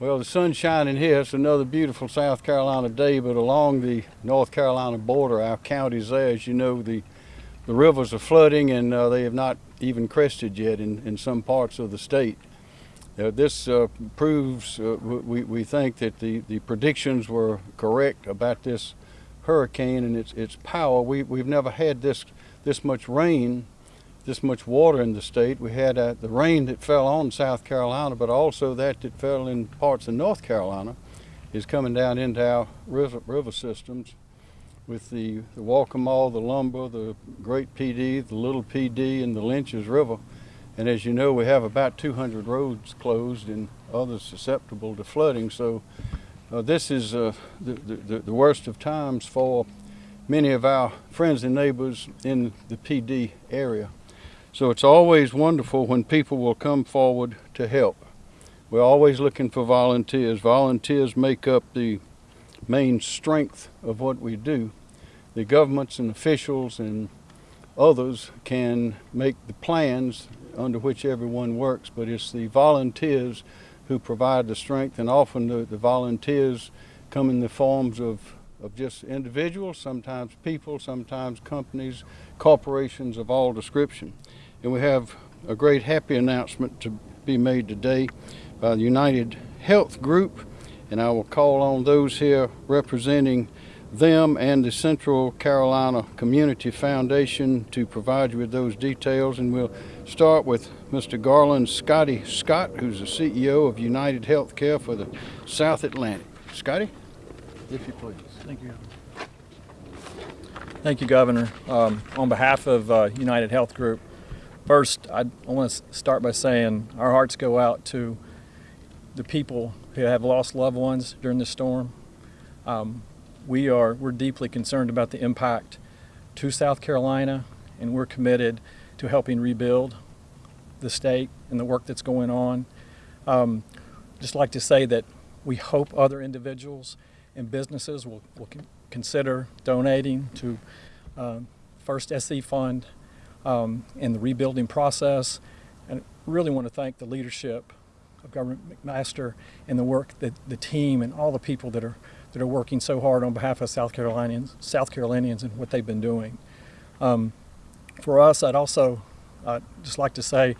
Well, the sun's shining here. It's another beautiful South Carolina day, but along the North Carolina border, our county's there. As you know, the, the rivers are flooding and uh, they have not even crested yet in, in some parts of the state. Uh, this uh, proves, uh, we, we think that the, the predictions were correct about this hurricane and its, its power. We, we've never had this, this much rain this much water in the state. We had uh, the rain that fell on South Carolina, but also that that fell in parts of North Carolina is coming down into our river, river systems with the, the Waccamaw, the Lumber, the Great Pee Dee, the Little Pee Dee, and the Lynches River. And as you know, we have about 200 roads closed and others susceptible to flooding. So uh, this is uh, the, the, the worst of times for many of our friends and neighbors in the Pee Dee area. So it's always wonderful when people will come forward to help. We're always looking for volunteers. Volunteers make up the main strength of what we do. The governments and officials and others can make the plans under which everyone works, but it's the volunteers who provide the strength, and often the, the volunteers come in the forms of, of just individuals, sometimes people, sometimes companies, corporations of all description. And we have a great happy announcement to be made today by the United Health Group. And I will call on those here representing them and the Central Carolina Community Foundation to provide you with those details. And we'll start with Mr. Garland Scotty Scott, who's the CEO of United Healthcare for the South Atlantic. Scotty, if you please. Thank you. Thank you, Governor. Um, on behalf of uh, United Health Group, First, I want to start by saying our hearts go out to the people who have lost loved ones during the storm. Um, we are we're deeply concerned about the impact to South Carolina, and we're committed to helping rebuild the state and the work that's going on. Um, just like to say that we hope other individuals and businesses will, will consider donating to uh, First SC Fund um, in the rebuilding process. And really want to thank the leadership of Governor McMaster and the work that the team and all the people that are that are working so hard on behalf of South Carolinians, South Carolinians, and what they've been doing. Um, for us, I'd also uh, just like to say,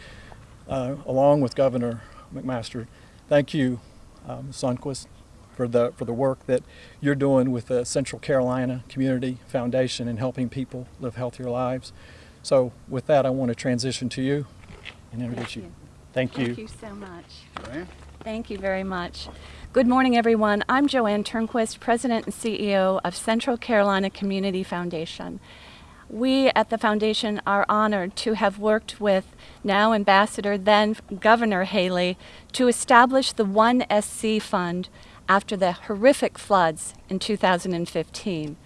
uh, along with Governor McMaster, thank you, um, Sundquist, for the for the work that you're doing with the Central Carolina Community Foundation and helping people live healthier lives. So with that, I want to transition to you and introduce you. you. Thank you. Thank you so much. Joanne? Thank you very much. Good morning, everyone. I'm JoAnn Turnquist, President and CEO of Central Carolina Community Foundation. We at the foundation are honored to have worked with now Ambassador, then Governor Haley, to establish the One SC Fund after the horrific floods in 2015.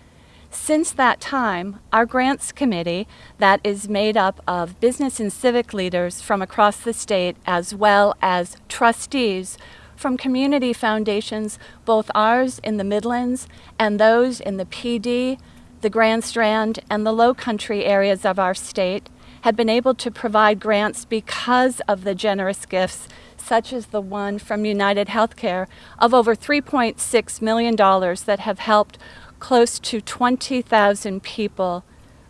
Since that time, our grants committee, that is made up of business and civic leaders from across the state, as well as trustees from community foundations, both ours in the Midlands and those in the Pee Dee, the Grand Strand, and the Low Country areas of our state, have been able to provide grants because of the generous gifts such as the one from United Healthcare of over $3.6 million that have helped close to 20,000 people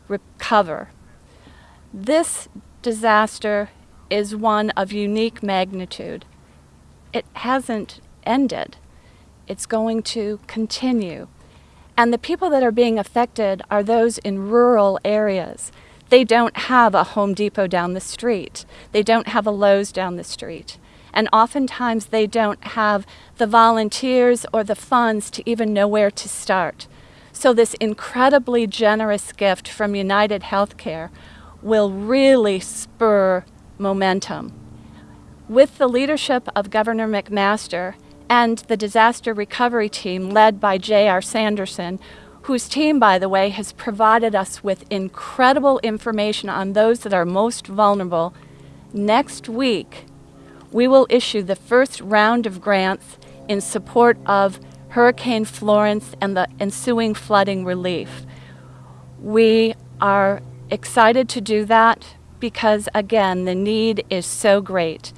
recover. This disaster is one of unique magnitude. It hasn't ended. It's going to continue. And the people that are being affected are those in rural areas. They don't have a Home Depot down the street. They don't have a Lowe's down the street. And oftentimes they don't have the volunteers or the funds to even know where to start. So this incredibly generous gift from United Healthcare will really spur momentum. With the leadership of Governor McMaster and the disaster recovery team led by J.R. Sanderson, whose team, by the way, has provided us with incredible information on those that are most vulnerable, next week we will issue the first round of grants in support of Hurricane Florence and the ensuing flooding relief. We are excited to do that because, again, the need is so great.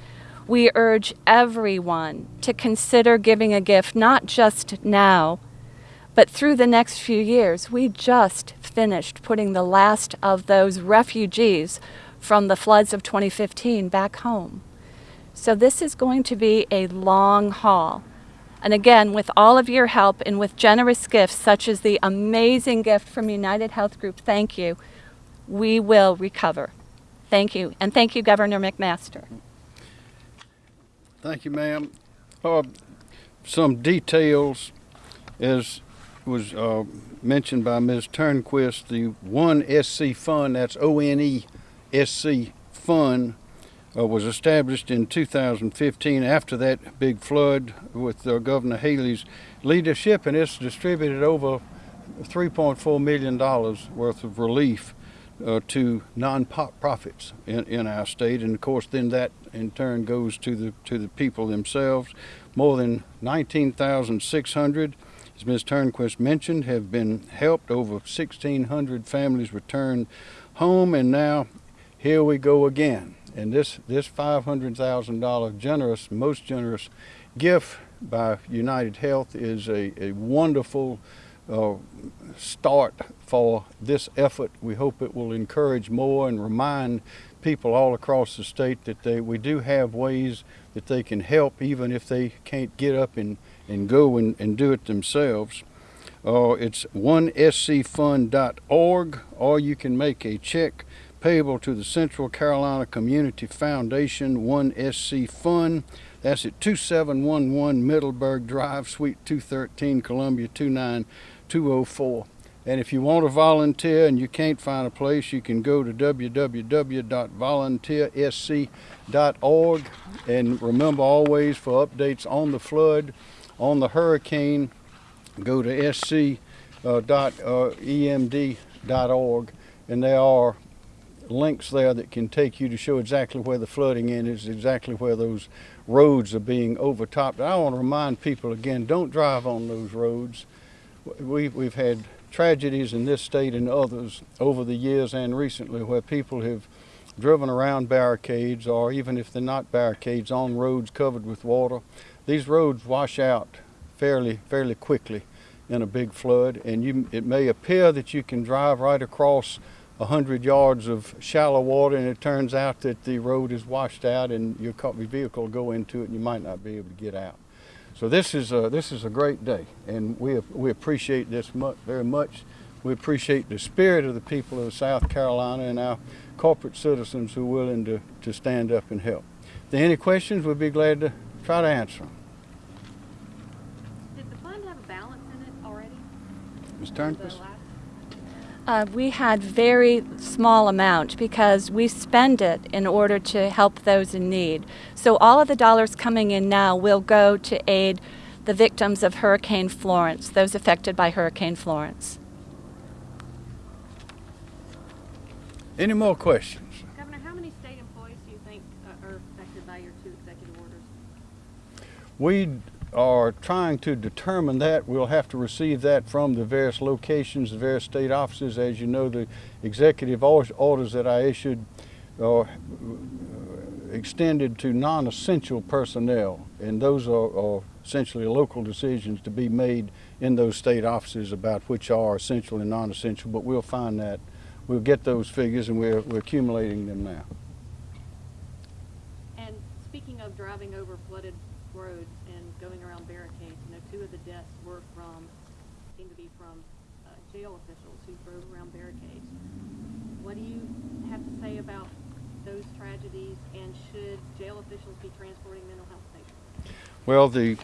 We urge everyone to consider giving a gift not just now, but through the next few years. We just finished putting the last of those refugees from the floods of 2015 back home. So this is going to be a long haul. And again, with all of your help and with generous gifts, such as the amazing gift from United Health Group, thank you, we will recover. Thank you. And thank you, Governor McMaster. Thank you, ma'am. Uh, some details, as was uh, mentioned by Ms. Turnquist, the One SC Fund, that's O-N-E SC Fund, uh, was established in 2015 after that big flood with uh, Governor Haley's leadership, and it's distributed over $3.4 million worth of relief uh, to non-profits in, in our state, and of course, then that in turn goes to the to the people themselves. More than 19,600, as Ms. Turnquist mentioned, have been helped. Over 1,600 families returned home, and now here we go again. And this this $500,000 generous, most generous gift by United Health is a, a wonderful uh, start for this effort. We hope it will encourage more and remind people all across the state that they, we do have ways that they can help even if they can't get up and, and go and, and do it themselves. Uh, it's onescfund.org or you can make a check payable to the Central Carolina Community Foundation 1SC Fund. That's at 2711 Middleburg Drive, Suite 213, Columbia 29204. And if you want to volunteer and you can't find a place, you can go to www.volunteersc.org. And remember always for updates on the flood, on the hurricane, go to sc.emd.org. Uh, uh, and there are links there that can take you to show exactly where the flooding is, exactly where those roads are being overtopped. I want to remind people again, don't drive on those roads. We've, we've had tragedies in this state and others over the years and recently where people have driven around barricades or even if they're not barricades on roads covered with water. These roads wash out fairly, fairly quickly in a big flood and you, it may appear that you can drive right across a hundred yards of shallow water and it turns out that the road is washed out and your vehicle will go into it and you might not be able to get out. So this is a, this is a great day and we, we appreciate this mu- very much. We appreciate the spirit of the people of South Carolina and our corporate citizens who are willing to, to stand up and help. If there are any questions, we'd be glad to try to answer them. Did the fund have a balance in it already? Ms. Turnquist? Last- Uh, we had very small amount because we spend it in order to help those in need. So all of the dollars coming in now will go to aid the victims of Hurricane Florence, those affected by Hurricane Florence. Any more questions? Governor, how many state employees do you think uh, are affected by your two executive orders? We are trying to determine that. We'll have to receive that from the various locations, the various state offices. As you know, the executive orders that I issued are extended to non-essential personnel, and those are, are essentially local decisions to be made in those state offices about which are essential and non-essential. But we'll find that. We'll get those figures, and we're, we're accumulating them now. And speaking of driving over flooded roads going around barricades, you know, two of the deaths were from, seem to be from uh, jail officials who drove around barricades. What do you have to say about those tragedies, and should jail officials be transporting mental health patients? Well, the,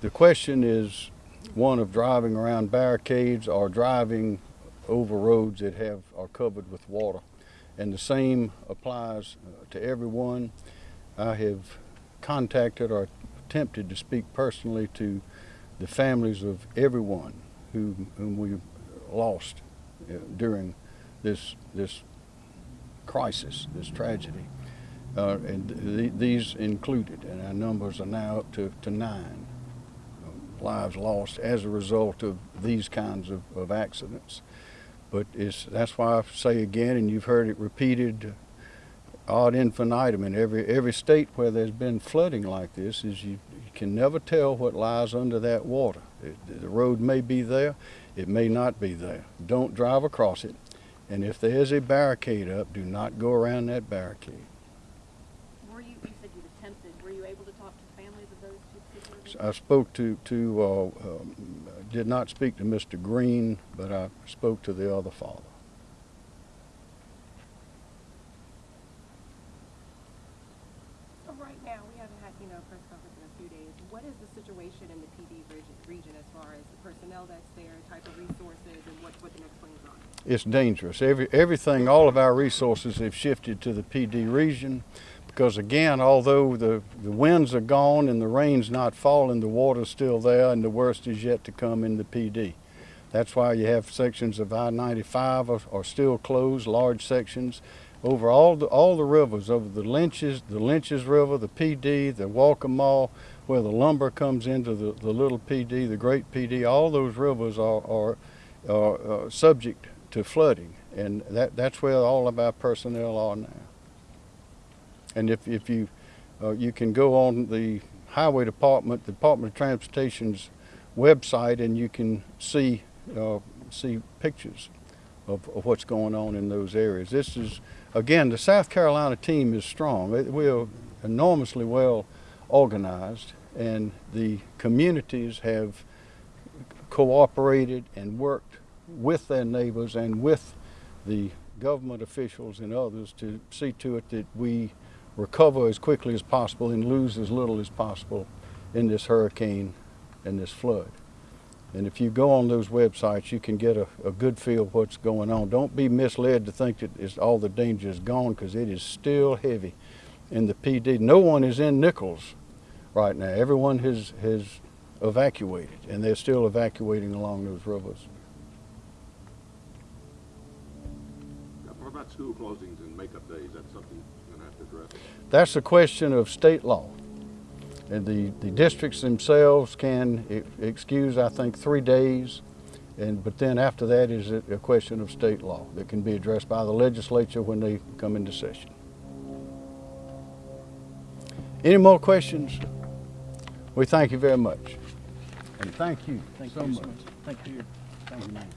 the question is one of driving around barricades or driving over roads that have, are covered with water. And the same applies uh, to everyone. I have contacted or attempted to speak personally to the families of everyone who, whom we lost uh, during this, this crisis, this tragedy. Uh, and th- these included, and our numbers are now up to, to nine uh, lives lost as a result of these kinds of, of accidents. But it's, that's why I say again, and you've heard it repeated ad infinitum in every every state where there's been flooding like this is you, you can never tell what lies under that water. It, the road may be there, it may not be there. Don't drive across it, and if there is a barricade up, do not go around that barricade. Were you, you said you attempted, were you able to talk to the families of those two particular? I spoke to to uh, um, did not speak to Mr. Green, but I spoke to the other father. So right now, we haven't had, you know, a press conference in a few days. What is the situation in the Pee Dee region, region as far as the personnel that's there, type of resources, and what, what the next plans are? It's dangerous. Every, everything, all of our resources have shifted to the Pee Dee region because again, although the, the winds are gone and the rain's not falling, the water's still there and the worst is yet to come in the Pee Dee. That's why you have sections of I-95 are, are still closed, large sections over all the, all the rivers, over the Lynches, the Lynches River, the Pee Dee, the Waccamaw, where the lumber comes into the, the little Pee Dee, the great Pee Dee, all those rivers are, are, are uh, subject to flooding, and that, that's where all of our personnel are now. And if, if you, uh, you can go on the Highway Department, the Department of Transportation's website, and you can see, uh, see pictures of, of what's going on in those areas. This is, again, the South Carolina team is strong. We are enormously well organized, and the communities have cooperated and worked with their neighbors and with the government officials and others to see to it that we recover as quickly as possible and lose as little as possible in this hurricane and this flood. And if you go on those websites, you can get a, a good feel of what's going on. Don't be misled to think that all the danger is gone because it is still heavy in the Pee Dee. No one is in Nichols right now. Everyone has, has evacuated, and they're still evacuating along those rivers. What about school closings and makeup days? That's something you're gonna have to address. That's a question of state law. And the, the districts themselves can excuse, I think, three days. And, but then after that is a, a question of state law that can be addressed by the legislature when they come into session. Any more questions? We thank you very much. And thank you Thank so you much. so much. Thank you. Thank you, man.